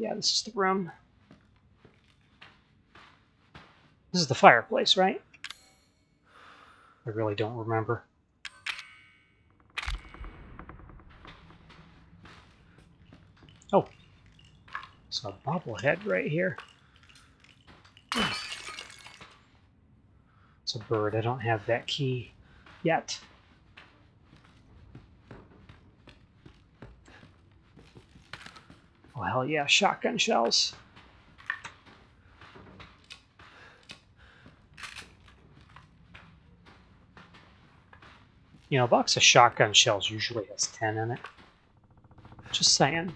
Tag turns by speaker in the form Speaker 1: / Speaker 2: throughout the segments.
Speaker 1: Yeah, this is the room. This is the fireplace, right? I really don't remember. Oh. It's a bobblehead right here. It's a bird. I don't have that key yet. Hell yeah. Shotgun shells. You know, a box of shotgun shells usually has 10 in it. Just saying.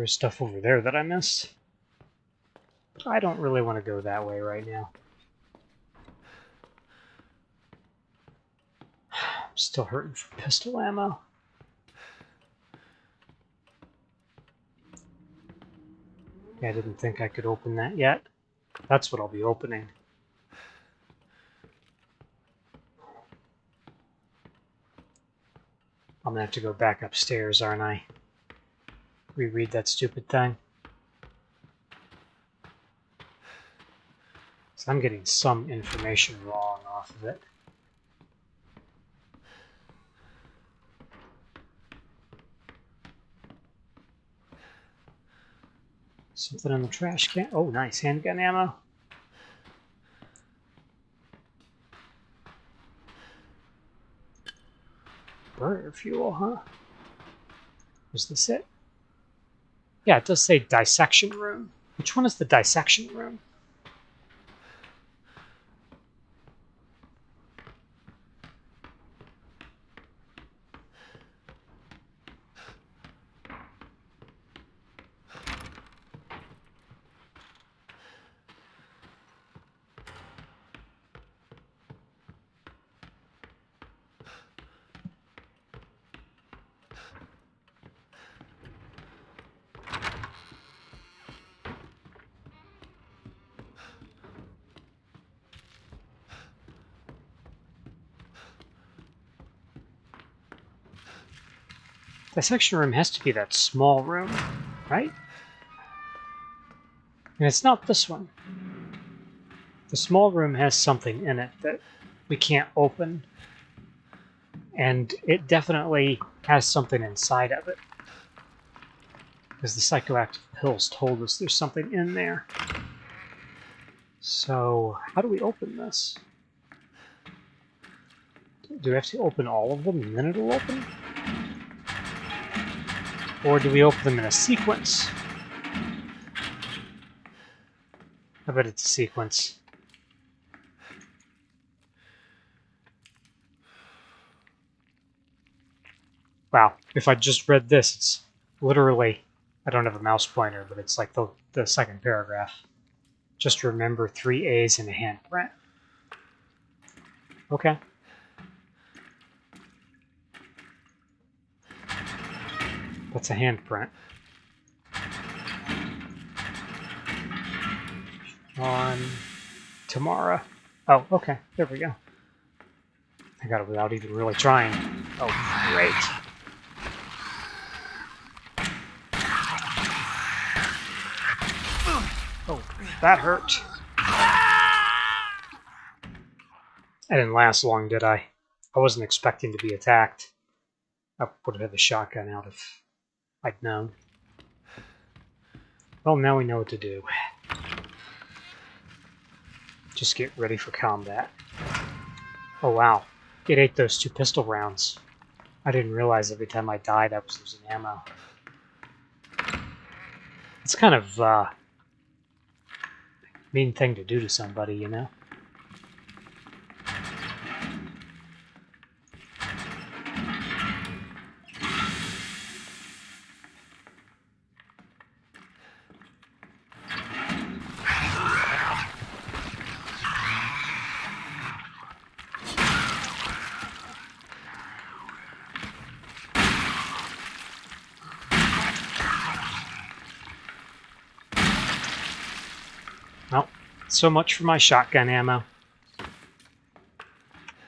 Speaker 1: There's stuff over there that I missed. But I don't really want to go that way right now. I'm still hurting for pistol ammo. I didn't think I could open that yet. That's what I'll be opening. I'm gonna have to go back upstairs, aren't I? Reread that stupid thing. So I'm getting some information wrong off of it. Something in the trash can. Oh, nice. Handgun ammo. Burner fuel, huh? Was this it? Yeah, it does say dissection room. Which one is the dissection room? Dissection room has to be that small room, right? And it's not this one. The small room has something in it that we can't open. And it definitely has something inside of it. Because the psychoactive pills told us there's something in there. So, how do we open this? Do we have to open all of them and then it'll open? Or do we open them in a sequence? I bet it's a sequence. Wow, if I just read this, it's literally, I don't have a mouse pointer, but it's like the, the second paragraph. Just remember three A's in a handprint. Okay. That's a handprint. On Tamara. Oh, okay. There we go. I got it without even really trying. Oh, great. Oh, that hurt. I didn't last long, did I? I wasn't expecting to be attacked. I would have had the shotgun out if I'd known. Well, now we know what to do. Just get ready for combat. Oh wow, it ate those two pistol rounds. I didn't realize every time I died I was losing ammo. It's kind of uh, mean thing to do to somebody, you know? So much for my shotgun ammo.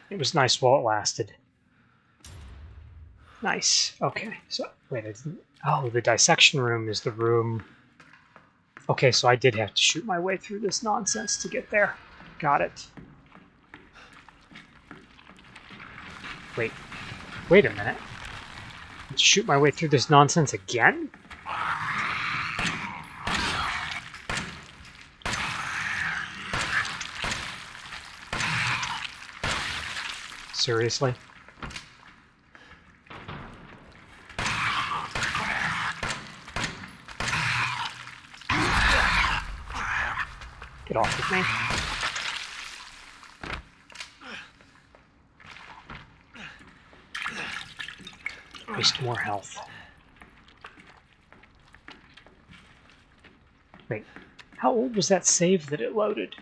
Speaker 1: It was nice while it lasted. Nice. Okay. So wait, I didn't. Oh, the dissection room is the room. Okay, so I did have to shoot my way through this nonsense to get there. Got it. Wait. Wait a minute. Shoot my way through this nonsense again? Seriously? Get off of me. Waste more health. Wait, how old was that save that it loaded?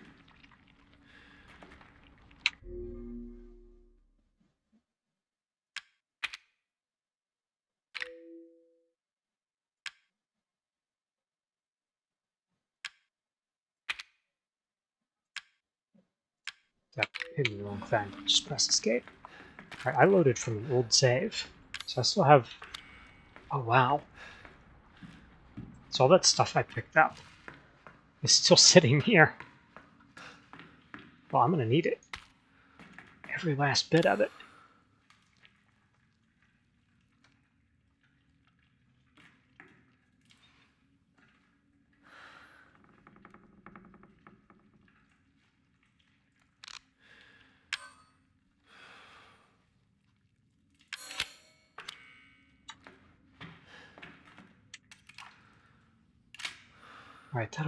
Speaker 1: Hitting the wrong thing. Just press escape. Alright, I loaded from an old save. So I still have... Oh, wow. So all that stuff I picked up is still sitting here. Well, I'm going to need it. Every last bit of it.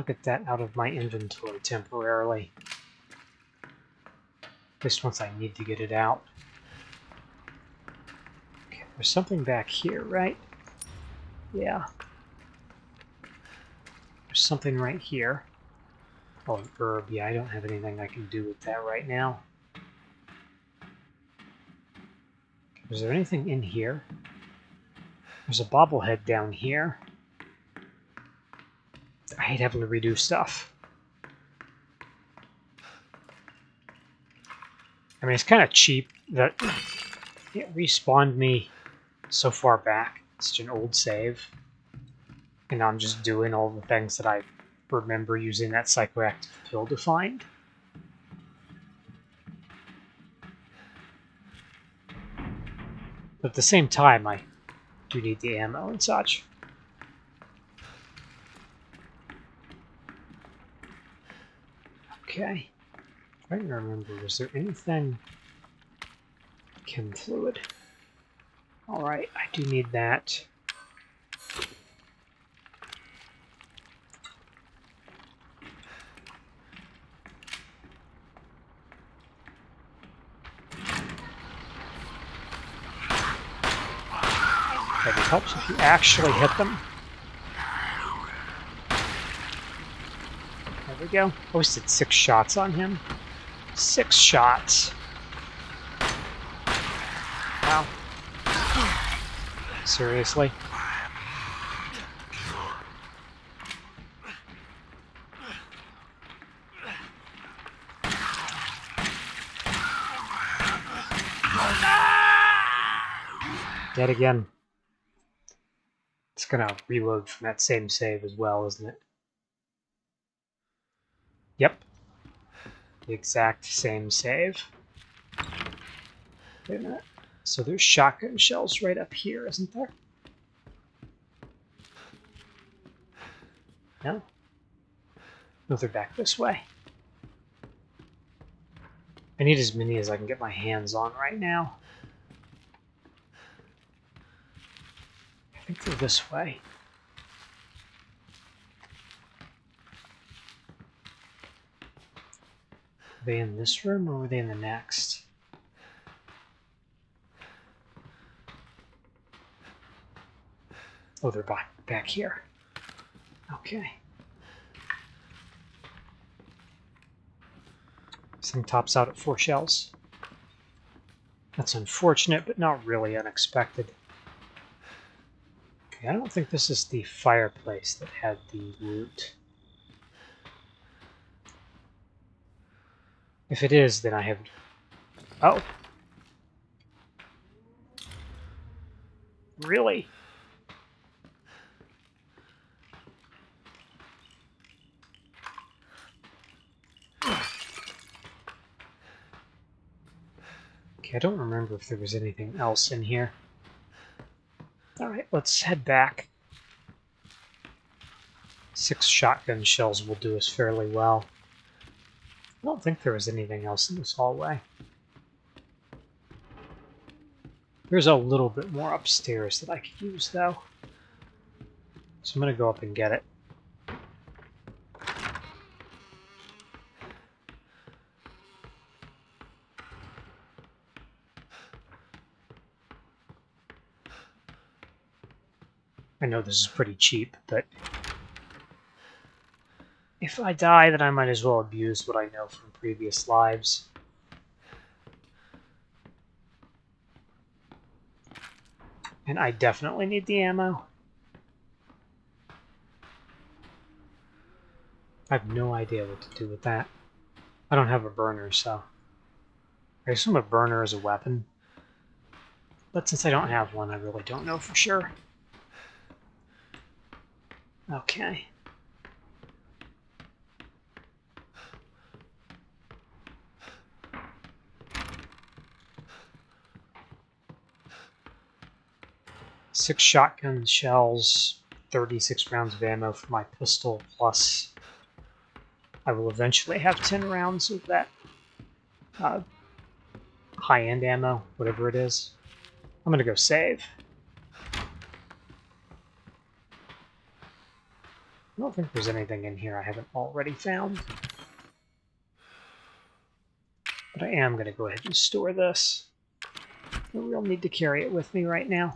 Speaker 1: That'll get that out of my inventory temporarily. Least once I need to get it out. Okay, there's something back here, right? Yeah. There's something right here. Oh, an herb. Yeah, I don't have anything I can do with that right now. Is there anything in here? There's a bobblehead down here. Having to redo stuff. I mean, it's kind of cheap that it respawned me so far back. It's an old save. And I'm just doing all the things that I remember using that psychoactive pill to find. But at the same time, I do need the ammo and such. Okay. Trying to remember, was there anything chem fluid? Alright, I do need that. It helps if you actually hit them. We go. Posted six shots on him. Six shots. Wow. Seriously? Dead again. It's gonna reload from that same save as well, isn't it? Yep. The exact same save. Wait a minute. So there's shotgun shells right up here, isn't there? No? No, they're back this way. I need as many as I can get my hands on right now. I think they're this way. Were they in this room or were they in the next? Oh, they're back, back here. Okay. This thing tops out at four shells. That's unfortunate, but not really unexpected. Okay, I don't think this is the fireplace that had the loot. If it is, then I have... Oh. Really? Okay, I don't remember if there was anything else in here. Alright, let's head back. Six shotgun shells will do us fairly well. Don't think there was anything else in this hallway. There's a little bit more upstairs that I could use, though. So I'm going to go up and get it. I know this is pretty cheap, but if I die, then I might as well abuse what I know from previous lives. And I definitely need the ammo. I have no idea what to do with that. I don't have a burner, so... I assume a burner is a weapon. But since I don't have one, I really don't know for sure. Okay. Six shotgun shells, 36 rounds of ammo for my pistol, plus I will eventually have 10 rounds of that uh, high-end ammo, whatever it is. I'm to go save. I don't think there's anything in here I haven't already found. But I am going to go ahead and store this. No real need to carry it with me right now.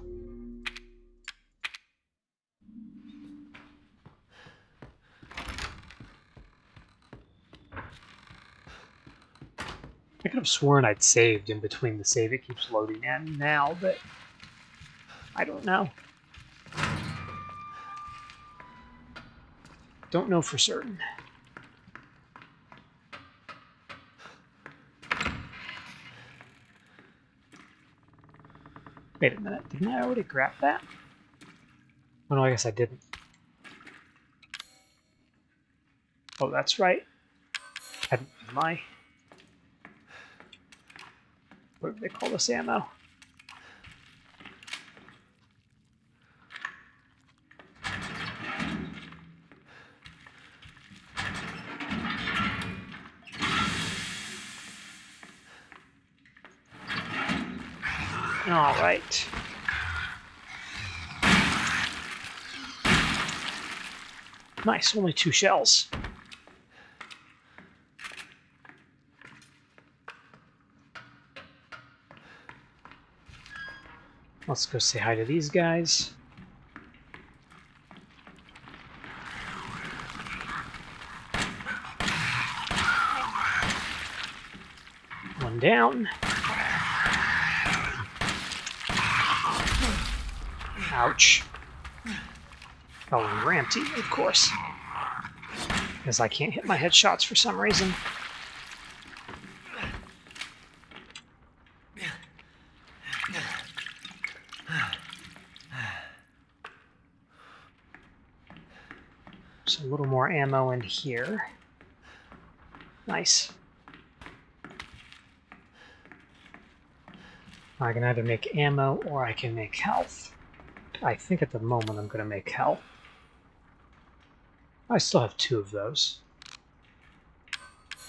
Speaker 1: I could have sworn I'd saved in between the save it keeps loading in now, but I don't know. Don't know for certain. Wait a minute, didn't I already grab that? Oh no, I guess I didn't. Oh, that's right. Hadn't my... What do they call this ammo? All right. Nice, only two shells. Let's go say hi to these guys. One down. Ouch. Oh, and of course. Because I can't hit my headshots for some reason. So a little more ammo in here. Nice. I can either make ammo or I can make health. I think at the moment I'm going to make health. I still have two of those.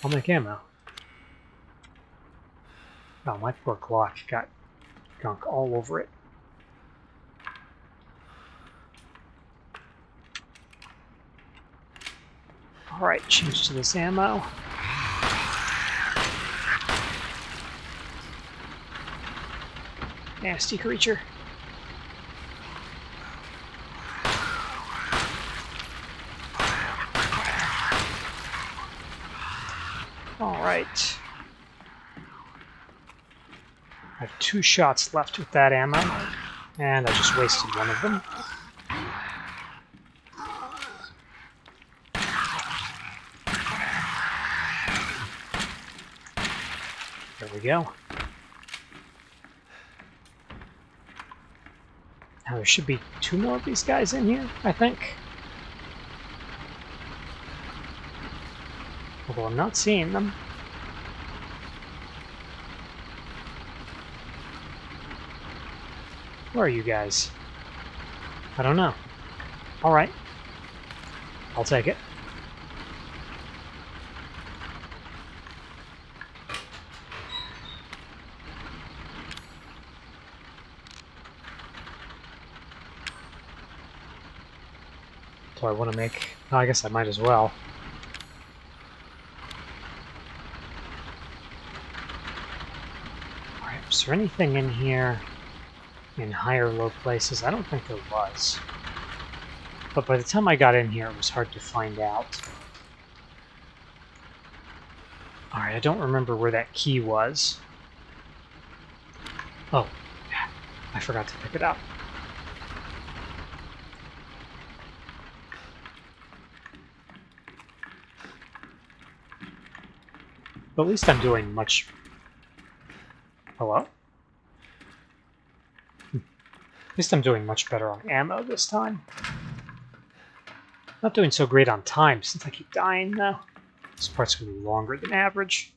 Speaker 1: I'll make ammo. Oh, my poor Glock got gunk all over it. Alright, change to this ammo. Nasty creature. Alright. I have two shots left with that ammo, and I just wasted one of them. We go. Now there should be two more of these guys in here, I think. Although I'm not seeing them. Where are you guys? I don't know. Alright. I'll take it. I want to make... Oh, I guess I might as well. Alright, is there anything in here in higher low places? I don't think there was. But by the time I got in here, it was hard to find out. Alright, I don't remember where that key was. Oh, I forgot to pick it up. But at least I'm doing much... Hello? Hmm. At least I'm doing much better on ammo this time. Not doing so great on time since I keep dying though. This part's going to be longer than average.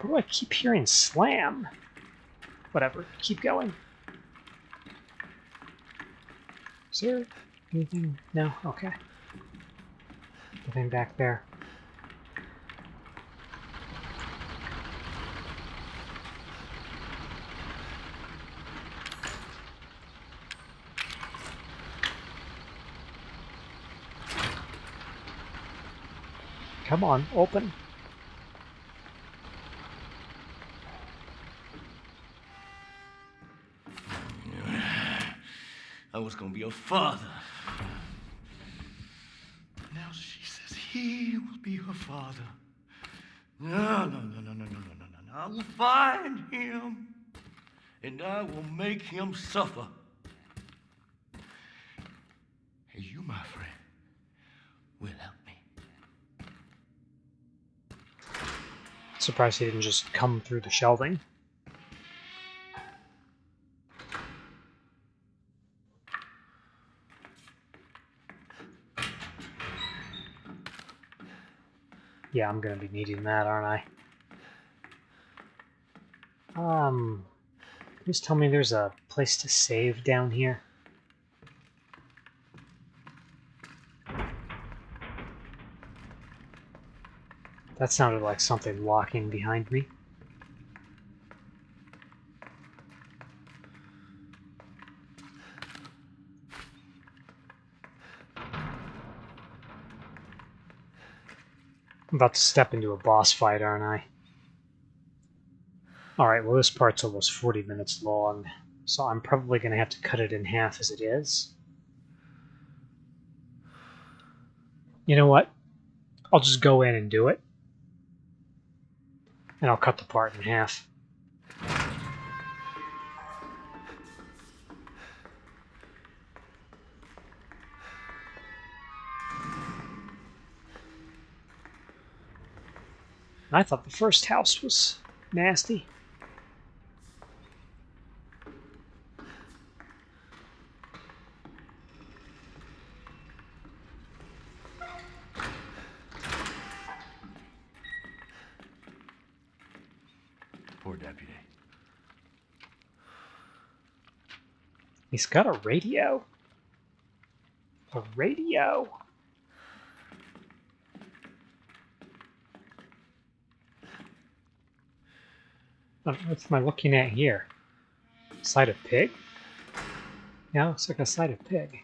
Speaker 1: But I keep hearing slam? Whatever, keep going. Is there anything? No? Okay. Nothing back there. Come on, open.
Speaker 2: I was gonna be a father. Now she says he will be her father. No, no, no, no, no, no, no, no, no. I will find him and I will make him suffer. And you, my friend, will help me.
Speaker 1: Surprised he didn't just come through the shelving. Yeah, I'm gonna be needing that, aren't I? Um, just tell me there's a place to save down here. That sounded like something walking behind me. I'm about to step into a boss fight, aren't I? Alright, well this part's almost 40 minutes long, so I'm probably going to have to cut it in half as it is. You know what? I'll just go in and do it. And I'll cut the part in half. I thought the first house was nasty.
Speaker 2: Poor deputy.
Speaker 1: He's got a radio. A radio. What am I looking at here? Side of pig? Yeah, looks like a side of pig.